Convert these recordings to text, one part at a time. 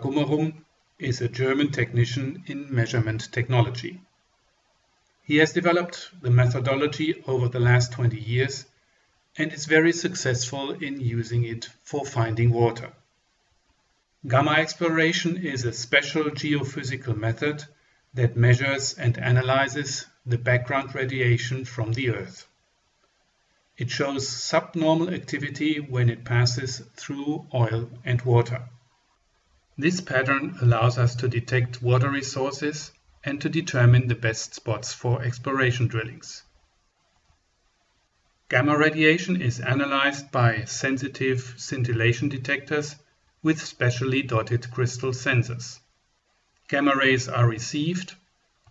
Gummerum is a German technician in measurement technology. He has developed the methodology over the last 20 years and is very successful in using it for finding water. Gamma exploration is a special geophysical method that measures and analyzes the background radiation from the Earth. It shows subnormal activity when it passes through oil and water. This pattern allows us to detect water resources and to determine the best spots for exploration drillings. Gamma radiation is analyzed by sensitive scintillation detectors with specially dotted crystal sensors. Gamma rays are received,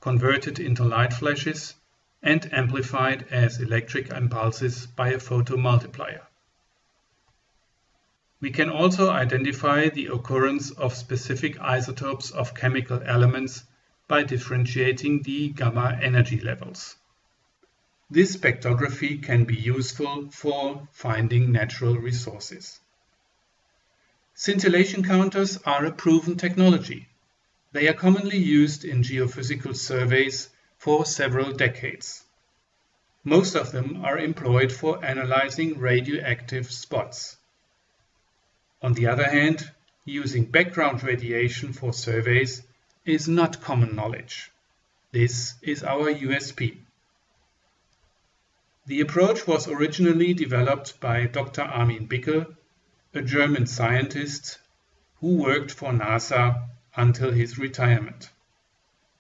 converted into light flashes, and amplified as electric impulses by a photomultiplier. We can also identify the occurrence of specific isotopes of chemical elements by differentiating the gamma energy levels. This spectrography can be useful for finding natural resources. Scintillation counters are a proven technology. They are commonly used in geophysical surveys for several decades. Most of them are employed for analyzing radioactive spots. On the other hand, using background radiation for surveys is not common knowledge. This is our USP. The approach was originally developed by Dr. Armin Bickel a German scientist who worked for NASA until his retirement.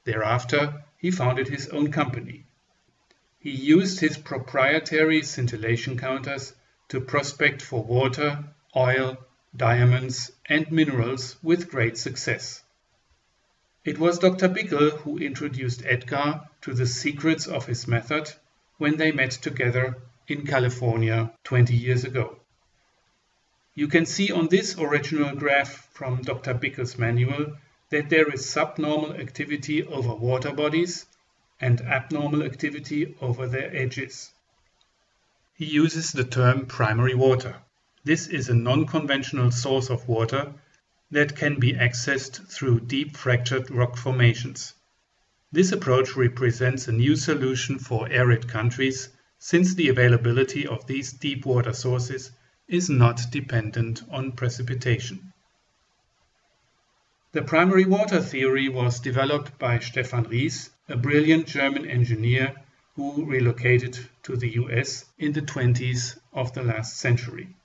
Thereafter, he founded his own company. He used his proprietary scintillation counters to prospect for water, oil, diamonds, and minerals with great success. It was Dr. Bickel who introduced Edgar to the secrets of his method when they met together in California 20 years ago. You can see on this original graph from Dr. Bickel's manual that there is subnormal activity over water bodies and abnormal activity over their edges. He uses the term primary water. This is a non-conventional source of water that can be accessed through deep fractured rock formations. This approach represents a new solution for arid countries since the availability of these deep water sources is not dependent on precipitation. The primary water theory was developed by Stephan Riess, a brilliant German engineer who relocated to the US in the 20s of the last century.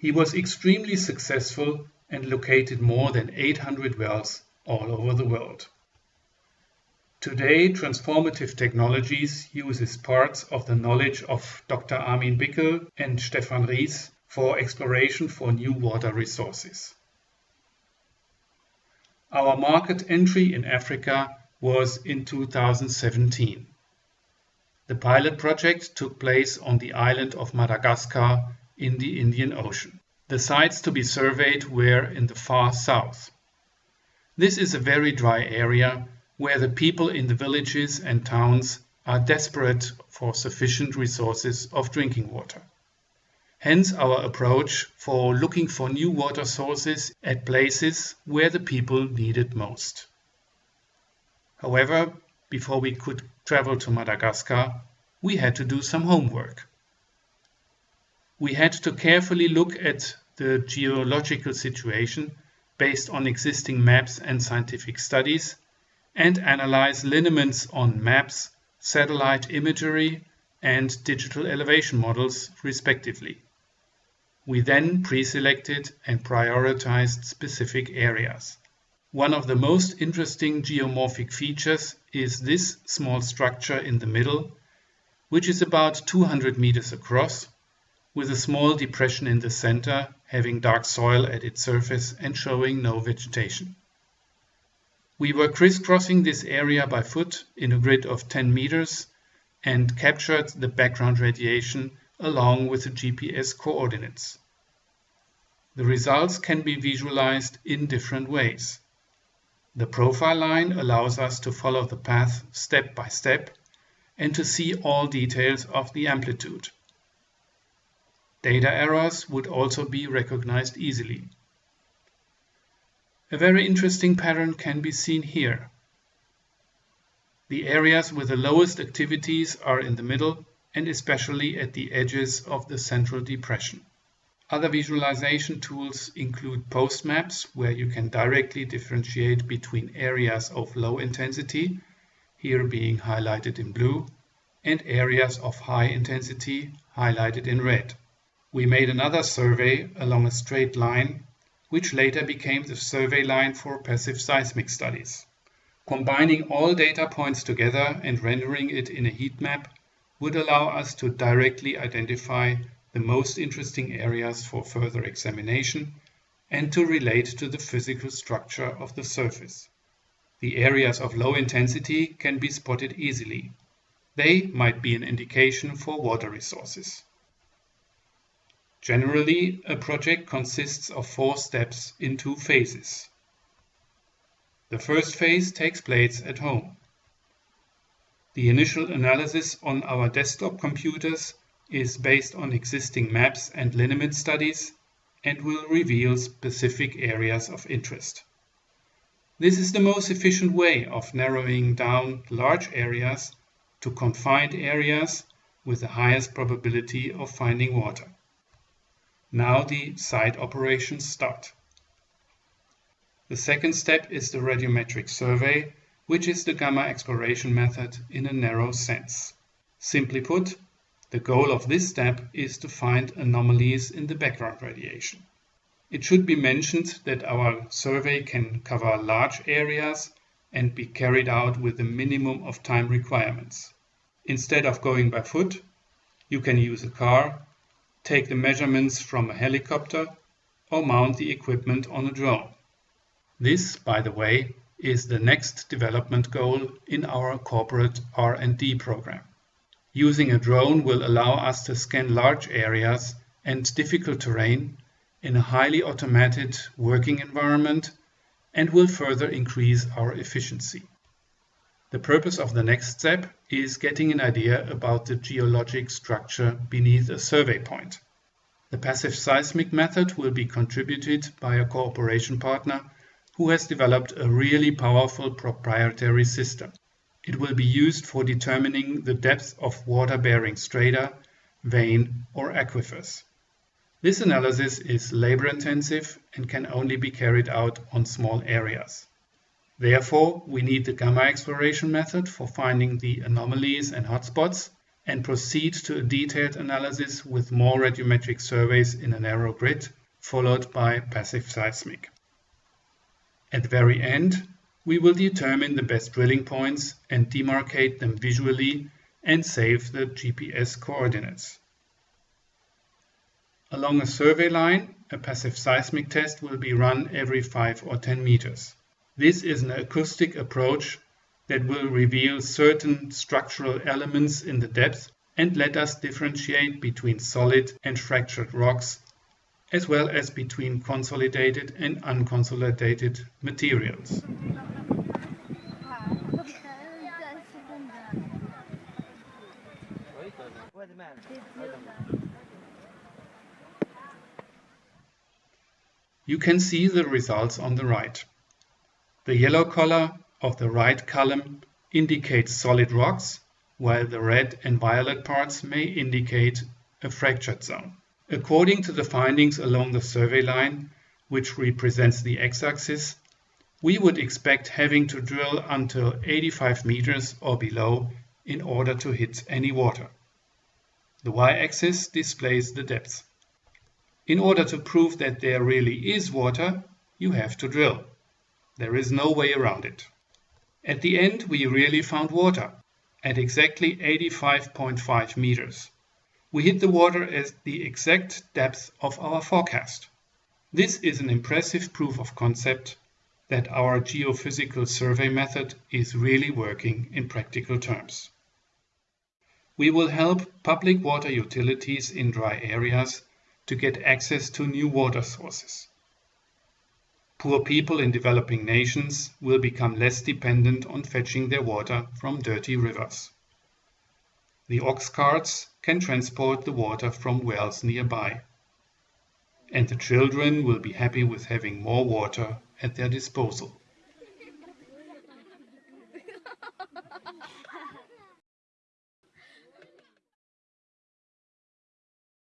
He was extremely successful and located more than 800 wells all over the world. Today, transformative technologies uses parts of the knowledge of Dr. Armin Bickel and Stephan Riess for exploration for new water resources. Our market entry in Africa was in 2017. The pilot project took place on the island of Madagascar in the Indian Ocean. The sites to be surveyed were in the far south. This is a very dry area where the people in the villages and towns are desperate for sufficient resources of drinking water. Hence our approach for looking for new water sources at places where the people need it most. However, before we could travel to Madagascar, we had to do some homework. We had to carefully look at the geological situation based on existing maps and scientific studies and analyze lineaments on maps, satellite imagery, and digital elevation models, respectively. We then pre-selected and prioritized specific areas. One of the most interesting geomorphic features is this small structure in the middle, which is about 200 meters across, with a small depression in the center having dark soil at its surface and showing no vegetation. We were crisscrossing this area by foot in a grid of 10 meters and captured the background radiation along with the GPS coordinates. The results can be visualized in different ways. The profile line allows us to follow the path step by step and to see all details of the amplitude. Data errors would also be recognized easily. A very interesting pattern can be seen here. The areas with the lowest activities are in the middle and especially at the edges of the central depression. Other visualization tools include post maps where you can directly differentiate between areas of low intensity, here being highlighted in blue, and areas of high intensity, highlighted in red. We made another survey along a straight line which later became the survey line for passive seismic studies. Combining all data points together and rendering it in a heat map would allow us to directly identify the most interesting areas for further examination and to relate to the physical structure of the surface. The areas of low intensity can be spotted easily. They might be an indication for water resources. Generally, a project consists of four steps in two phases. The first phase takes place at home. The initial analysis on our desktop computers is based on existing maps and lineament studies and will reveal specific areas of interest. This is the most efficient way of narrowing down large areas to confined areas with the highest probability of finding water. Now the site operations start. The second step is the radiometric survey, which is the gamma exploration method in a narrow sense. Simply put, the goal of this step is to find anomalies in the background radiation. It should be mentioned that our survey can cover large areas and be carried out with a minimum of time requirements. Instead of going by foot, you can use a car take the measurements from a helicopter, or mount the equipment on a drone. This, by the way, is the next development goal in our corporate R&D program. Using a drone will allow us to scan large areas and difficult terrain in a highly automated working environment and will further increase our efficiency. The purpose of the next step is getting an idea about the geologic structure beneath a survey point. The passive seismic method will be contributed by a cooperation partner who has developed a really powerful proprietary system. It will be used for determining the depth of water-bearing strata, vein or aquifers. This analysis is labor-intensive and can only be carried out on small areas. Therefore, we need the gamma exploration method for finding the anomalies and hotspots and proceed to a detailed analysis with more radiometric surveys in a narrow grid, followed by passive seismic. At the very end, we will determine the best drilling points and demarcate them visually and save the GPS coordinates. Along a survey line, a passive seismic test will be run every 5 or 10 meters. This is an acoustic approach that will reveal certain structural elements in the depth and let us differentiate between solid and fractured rocks, as well as between consolidated and unconsolidated materials. You can see the results on the right. The yellow color of the right column indicates solid rocks, while the red and violet parts may indicate a fractured zone. According to the findings along the survey line, which represents the x-axis, we would expect having to drill until 85 meters or below in order to hit any water. The y-axis displays the depth. In order to prove that there really is water, you have to drill. There is no way around it. At the end we really found water, at exactly 85.5 meters. We hit the water at the exact depth of our forecast. This is an impressive proof of concept that our geophysical survey method is really working in practical terms. We will help public water utilities in dry areas to get access to new water sources. Poor people in developing nations will become less dependent on fetching their water from dirty rivers. The ox carts can transport the water from wells nearby. And the children will be happy with having more water at their disposal.